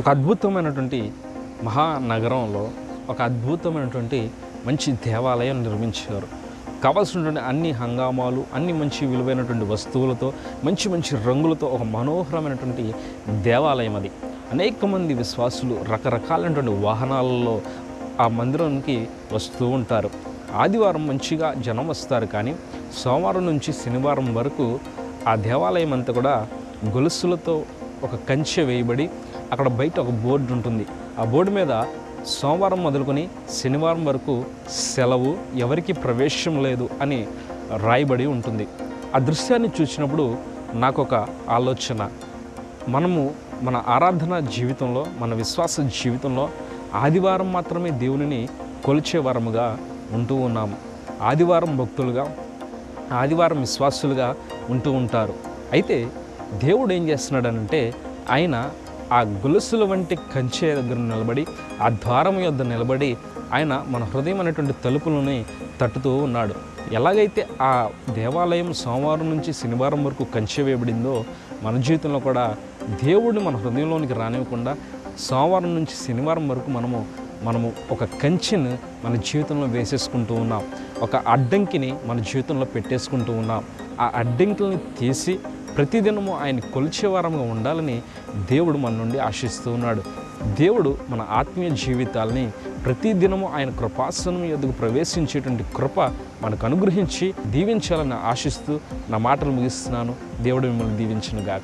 ఒక అద్భుతమైనటువంటి మహానగరంలో ఒక అద్భుతమైనటువంటి మంచి దేవాలయం నిర్మించారు. కావాల్సినటువంటి అన్ని హంగామాలు అన్ని మంచి విలువైనటువంటి వస్తువులతో మంచి మంచి రంగులతో ఒక మనోహరమైనటువంటి దేవాలయం అది. అనేక మంది విశ్వాసులు రకరకాలైనటువంటి వాహనాలలో ఆ మందిరానికి వస్తూ ఉంటారు. ఆదివారం మంచిగా జనం వస్తారు కానీ సోమవారం నుంచి శనివారం వరకు ఆ దేవాలయం అంతా కూడా గొలుసులతో ఒక కంచె వేయబడి అక్కడ బయట ఒక బోర్డు ఉంటుంది. ఆ బోర్డు మీద సోమవారం మొదలుకొని శనివారం వరకు సెలవు ఎవరికి ప్రవేశం లేదు అని రాయబడి ఉంటుంది. ఆ దృశ్యాన్ని చూసినప్పుడు నాకు ఒక ఆలోచన. మనము మన ఆరాధన జీవితంలో మన విశ్వాస జీవితంలో ఆదివారం మాత్రమే దేవునిని కొలిచే వారముగా ఉంటూ ఉన్నాము. ఆదివారం భక్తులుగా ఆదివారం విశ్వాసులుగా ఉంటూ ఉంటారు. అయితే దేవుడు ఏం చేస్తున్నాడనంటే ఆయన ఆ గొలుసుల వంటి కంచె దగ్గర నిలబడి ఆ ద్వారం యొద్ద నిలబడి ఆయన మన హృదయం అనేటువంటి తలుపులని తట్టుతూ ఉన్నాడు. ఎలాగైతే ఆ దేవాలయం సోమవారం నుంచి శనివారం వరకు కంచె వేయబడిందో మన జీవితంలో కూడా దేవుడిని మన హృదయంలోనికి రానివ్వకుండా సోమవారం నుంచి శనివారం వరకు మనము మనము ఒక కంచెను మన జీవితంలో వేసేసుకుంటూ ఉన్నాం. ఒక అడ్డంకిని మన జీవితంలో పెట్టేసుకుంటూ ఉన్నాం. ఆ అడ్డంకుల్ని తీసి ప్రతిదినము ఆయన కొలిచేవారంగా ఉండాలని దేవుడు మన నుండి ఆశిస్తూ ఉన్నాడు. దేవుడు మన ఆత్మీయ జీవితాలని ప్రతిదినము ఆయన కృపాసనం ఎదుగు ప్రవేశించేటువంటి కృప మనకు అనుగ్రహించి దీవించాలని ఆశిస్తూ నా మాటలు ముగిస్తున్నాను. దేవుడు మిమ్మల్ని దీవించను గాక